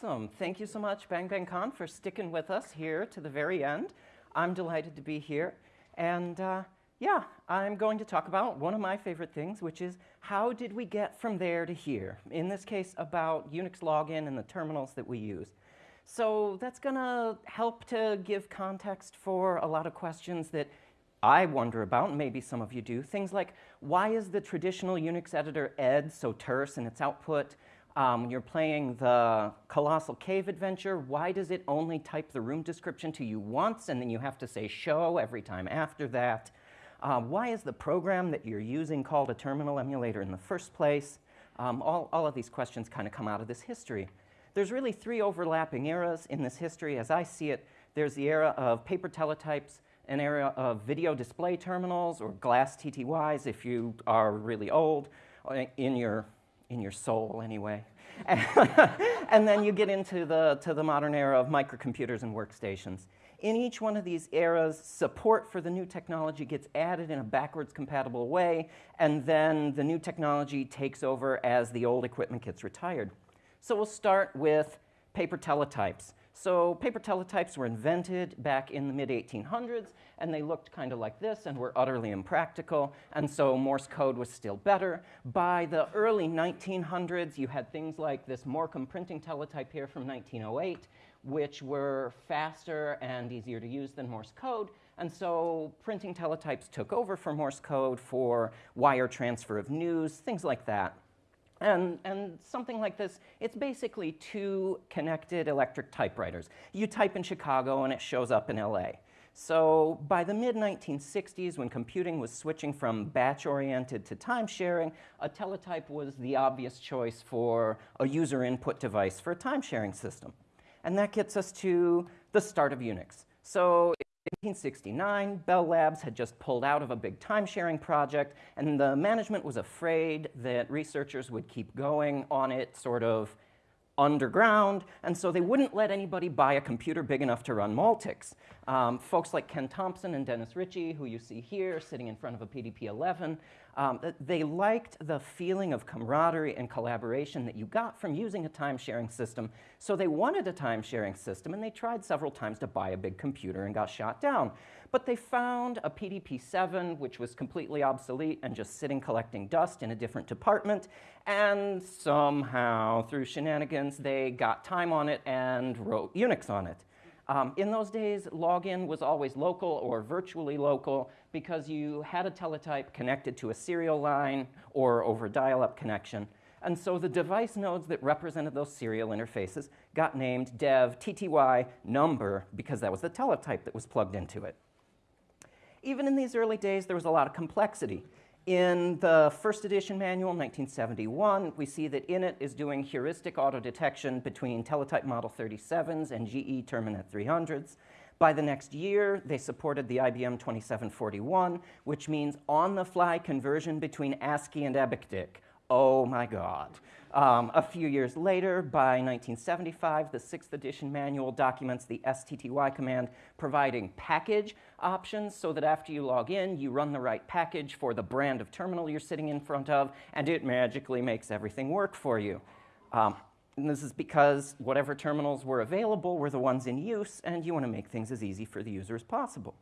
Awesome. Thank you so much, Bang Bang Con, for sticking with us here to the very end. I'm delighted to be here. And uh, yeah, I'm going to talk about one of my favorite things, which is how did we get from there to here? In this case, about Unix login and the terminals that we use. So that's going to help to give context for a lot of questions that I wonder about, maybe some of you do. Things like, why is the traditional Unix editor ed so terse in its output? Um, when you're playing the Colossal Cave adventure, why does it only type the room description to you once and then you have to say show every time after that? Uh, why is the program that you're using called a terminal emulator in the first place? Um, all, all of these questions kind of come out of this history. There's really three overlapping eras in this history. As I see it, there's the era of paper teletypes, an era of video display terminals or glass TTYs if you are really old uh, in your in your soul anyway. and then you get into the, to the modern era of microcomputers and workstations. In each one of these eras, support for the new technology gets added in a backwards compatible way, and then the new technology takes over as the old equipment gets retired. So we'll start with paper teletypes. So paper teletypes were invented back in the mid-1800s, and they looked kind of like this and were utterly impractical, and so Morse code was still better. By the early 1900s, you had things like this Morkrum printing teletype here from 1908, which were faster and easier to use than Morse code, and so printing teletypes took over for Morse code for wire transfer of news, things like that. And, and, something like this, it's basically two connected electric typewriters. You type in Chicago and it shows up in LA. So by the mid-1960s, when computing was switching from batch-oriented to time-sharing, a teletype was the obvious choice for a user input device for a time-sharing system. And that gets us to the start of Unix. So 1969, Bell Labs had just pulled out of a big time-sharing project, and the management was afraid that researchers would keep going on it sort of underground, and so they wouldn't let anybody buy a computer big enough to run Multics. Um, folks like Ken Thompson and Dennis Ritchie, who you see here sitting in front of a PDP-11, um, they liked the feeling of camaraderie and collaboration that you got from using a time-sharing system, so they wanted a time-sharing system, and they tried several times to buy a big computer and got shot down. But they found a PDP-7, which was completely obsolete and just sitting collecting dust in a different department. And somehow, through shenanigans, they got time on it and wrote Unix on it. Um, in those days, login was always local or virtually local because you had a teletype connected to a serial line or over a dial-up connection. And so the device nodes that represented those serial interfaces got named dev tty number because that was the teletype that was plugged into it even in these early days, there was a lot of complexity. In the first edition manual, 1971, we see that INIT is doing heuristic auto detection between teletype model 37s and GE Terminet 300s. By the next year, they supported the IBM 2741, which means on-the-fly conversion between ASCII and EBCDIC. Oh my God. Um, a few years later, by 1975, the sixth edition manual documents the STTY command providing package options so that after you log in, you run the right package for the brand of terminal you're sitting in front of, and it magically makes everything work for you. Um, and this is because whatever terminals were available were the ones in use, and you want to make things as easy for the user as possible.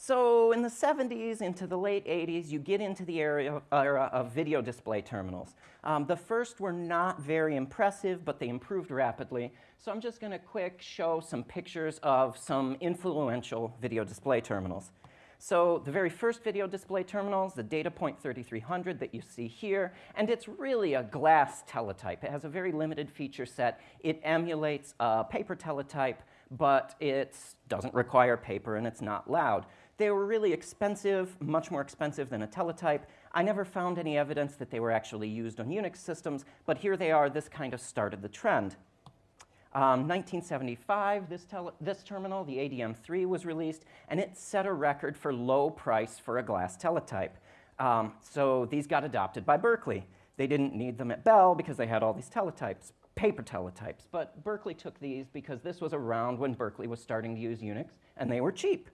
So in the 70s into the late 80s, you get into the era of video display terminals. Um, the first were not very impressive, but they improved rapidly. So I'm just going to quick show some pictures of some influential video display terminals. So the very first video display terminals, the DataPoint 3300 that you see here, and it's really a glass teletype. It has a very limited feature set. It emulates a paper teletype, but it doesn't require paper and it's not loud. They were really expensive, much more expensive than a teletype. I never found any evidence that they were actually used on Unix systems, but here they are. This kind of started the trend. Um, 1975, this, this, terminal, the ADM3, was released, and it set a record for low price for a glass teletype. Um, so these got adopted by Berkeley. They didn't need them at Bell because they had all these teletypes, paper teletypes. But Berkeley took these because this was around when Berkeley was starting to use Unix, and they were cheap.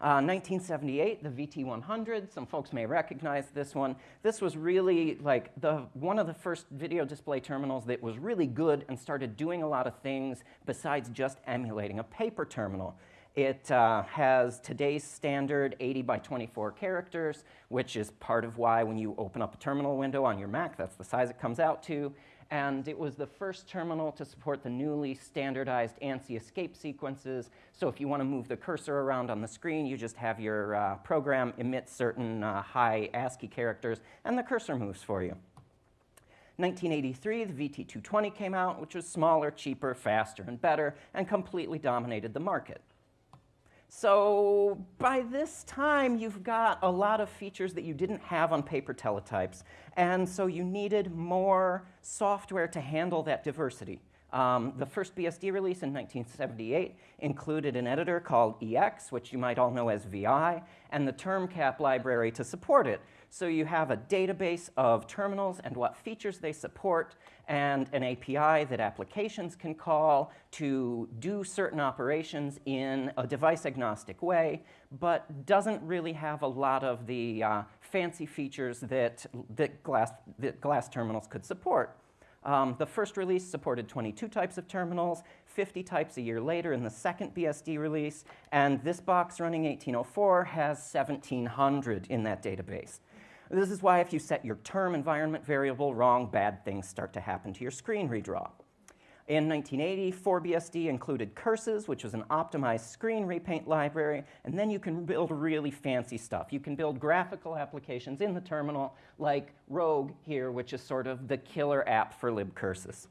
Uh, 1978, the VT100. Some folks may recognize this one. This was really like the, one of the first video display terminals that was really good and started doing a lot of things besides just emulating a paper terminal. It uh, has today's standard 80 by 24 characters, which is part of why when you open up a terminal window on your Mac, that's the size it comes out to and it was the first terminal to support the newly standardized ANSI escape sequences. So if you want to move the cursor around on the screen, you just have your uh, program emit certain uh, high ASCII characters, and the cursor moves for you. 1983, the VT220 came out, which was smaller, cheaper, faster, and better, and completely dominated the market. So by this time, you've got a lot of features that you didn't have on paper teletypes. And so you needed more software to handle that diversity. Um, the first BSD release in 1978 included an editor called EX, which you might all know as VI, and the TermCap library to support it. So you have a database of terminals and what features they support, and an API that applications can call to do certain operations in a device-agnostic way, but doesn't really have a lot of the uh, fancy features that, that, glass, that glass terminals could support. Um, the first release supported 22 types of terminals, 50 types a year later in the second BSD release, and this box running 1804 has 1,700 in that database. This is why if you set your term environment variable wrong, bad things start to happen to your screen redraw. In 1980, 4BSD included Curses, which was an optimized screen repaint library, and then you can build really fancy stuff. You can build graphical applications in the terminal, like Rogue here, which is sort of the killer app for libcurses.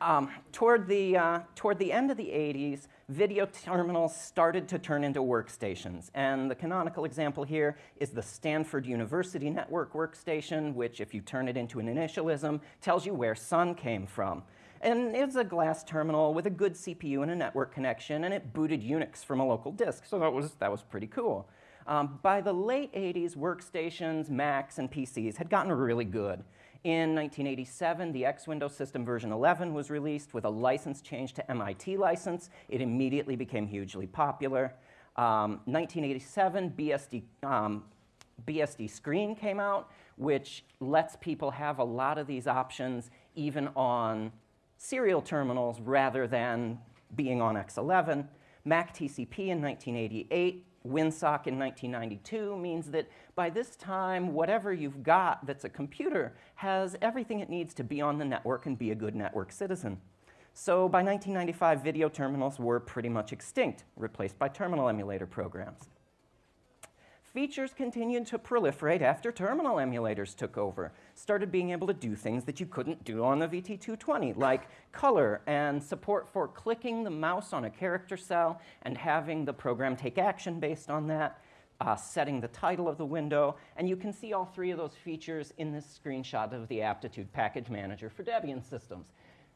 Um, toward, the, uh, toward the end of the 80s, video terminals started to turn into workstations. And the canonical example here is the Stanford University Network workstation, which, if you turn it into an initialism, tells you where sun came from. And it's a glass terminal with a good CPU and a network connection, and it booted Unix from a local disk, so that was, that was pretty cool. Um, by the late 80s, workstations, Macs, and PCs had gotten really good. In 1987, the X Window System version 11 was released with a license change to MIT license. It immediately became hugely popular. Um, 1987, BSD, um, BSD Screen came out, which lets people have a lot of these options even on serial terminals rather than being on X11. Mac TCP in 1988 WinSock in 1992 means that by this time, whatever you've got that's a computer has everything it needs to be on the network and be a good network citizen. So by 1995, video terminals were pretty much extinct, replaced by terminal emulator programs. Features continued to proliferate after terminal emulators took over, started being able to do things that you couldn't do on the VT220, like color and support for clicking the mouse on a character cell and having the program take action based on that, uh, setting the title of the window, and you can see all three of those features in this screenshot of the Aptitude Package Manager for Debian systems.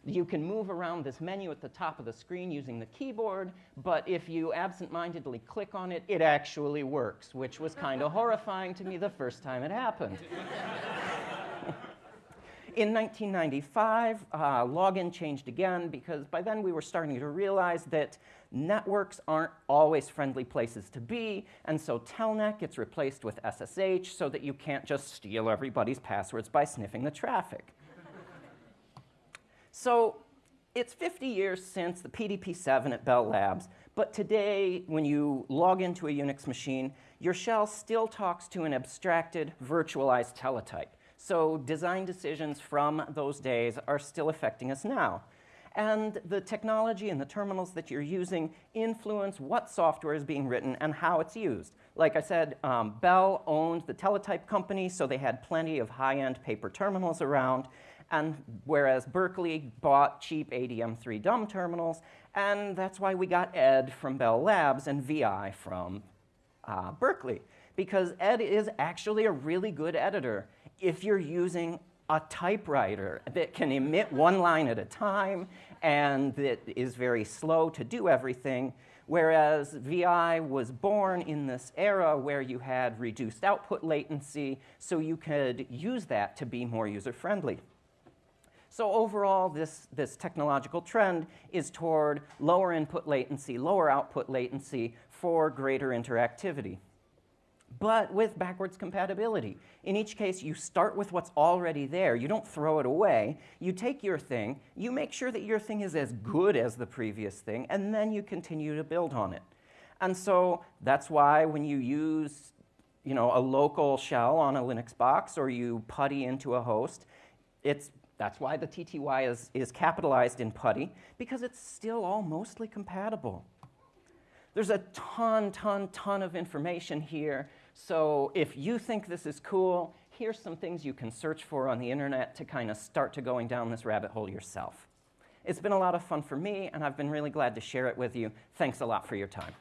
You can move around this menu at the top of the screen using the keyboard, but if you absent-mindedly click on it, it actually works, which was kind of horrifying to me the first time it happened. In 1995, uh, login changed again because by then we were starting to realize that networks aren't always friendly places to be, and so Telnet gets replaced with SSH so that you can't just steal everybody's passwords by sniffing the traffic. So it's 50 years since the PDP-7 at Bell Labs, but today, when you log into a Unix machine, your shell still talks to an abstracted, virtualized teletype. So design decisions from those days are still affecting us now. And the technology and the terminals that you're using influence what software is being written and how it's used. Like I said, um, Bell owned the teletype company, so they had plenty of high-end paper terminals around and whereas Berkeley bought cheap ADM3 dumb terminals, and that's why we got Ed from Bell Labs and VI from uh, Berkeley, because Ed is actually a really good editor if you're using a typewriter that can emit one line at a time and that is very slow to do everything, whereas VI was born in this era where you had reduced output latency, so you could use that to be more user-friendly. So overall, this, this technological trend is toward lower input latency, lower output latency for greater interactivity. But with backwards compatibility. In each case, you start with what's already there. You don't throw it away. You take your thing, you make sure that your thing is as good as the previous thing, and then you continue to build on it. And so that's why when you use you know, a local shell on a Linux box or you PuTTY into a host, it's, that's why the TTY is, is capitalized in PuTTY, because it's still all mostly compatible. There's a ton, ton, ton of information here. So if you think this is cool, here's some things you can search for on the internet to kind of start to going down this rabbit hole yourself. It's been a lot of fun for me, and I've been really glad to share it with you. Thanks a lot for your time.